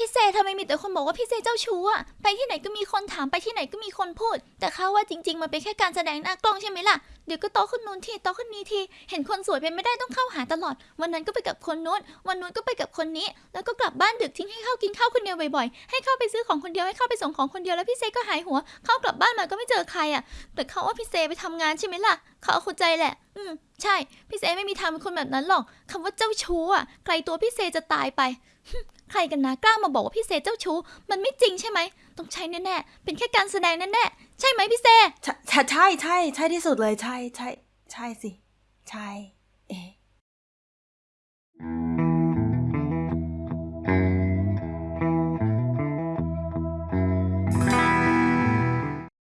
พี่เซทำไมมีแต่คนบอกว่าพี่เซเจ้าชู้อะไปที่ไหนก็มีคนถามไปที่ไหนก็มีคนพูด แต่เขาว่าจริง ๆ มันเป็นแค่การแสดงหน้ากล้องใช่ไหมล่ะ เดี๋ยวก็โตขึ้นนู้นทีโตขึ้นนี้ที เห็นคนสวยเป็นไม่ได้ต้องเข้าหาตลอด วันนั้นก็ไปกับคนนู้น วันนู้นก็ไปกับคนนี้ แล้วก็กลับบ้านดึกทิ้งให้เข้ากินข้าวคนเดียวบ่อยๆ ให้เข้าไปซื้อของคนเดียวให้เข้าไปส่งของคนเดียวแล้วพี่เซก็หายหัว เข้ากลับบ้านมาก็ไม่เจอใครอะแต่เขาว่าพี่เซไปทำงานใช่ไหมล่ะ เขาเอาเข้าใจแหละ อืม ใช่ พี่เซไม่มีทางเป็นคนแบบนั้นหรอกคำว่าเจ้าชู้อะไกลตัวพี่เซจะตายไป ใครกันนะกล้ามาบอกว่าพี่เซเจ้าชู้ มันไม่จริงใช่ไหม ต้องใช่แน่ๆ เป็นแค่การแสดงแน่ๆ ใช่ไหมพี่เซ ใช่ใช่ใช่ใช่ใช่ที่สุดเลย ใช่ใช่ ใช่สิ ใช่ เอ๊ะ